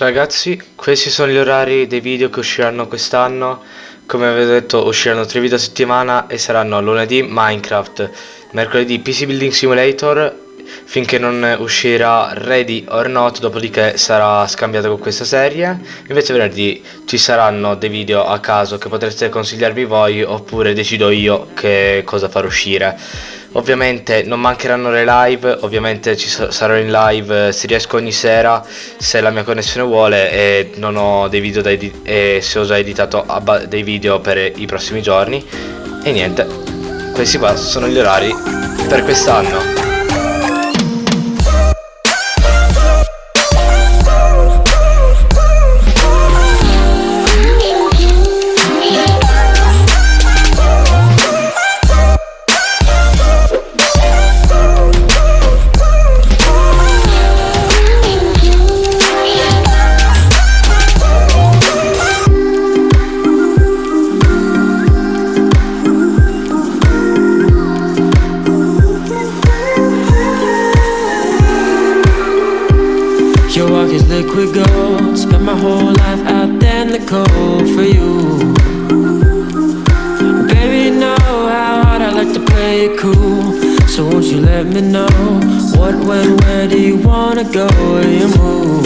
Ragazzi, questi sono gli orari dei video che usciranno quest'anno. Come avevo detto, usciranno 3 video a settimana e saranno lunedì Minecraft, mercoledì PC Building Simulator, finché non uscirà Ready or Not, dopodiché sarà scambiato con questa serie. Invece venerdì ci saranno dei video a caso che potreste consigliarvi voi oppure decido io che cosa far uscire. Ovviamente non mancheranno le live, ovviamente ci sarò in live eh, se riesco ogni sera, se la mia connessione vuole e non ho dei video da e se ho già editato dei video per i prossimi giorni. E niente, questi qua sono gli orari per quest'anno. Liquid gold. Spent my whole life out there in the cold for you. Baby, you know how hard I like to play it cool. So won't you let me know What, when, where do you wanna go, you move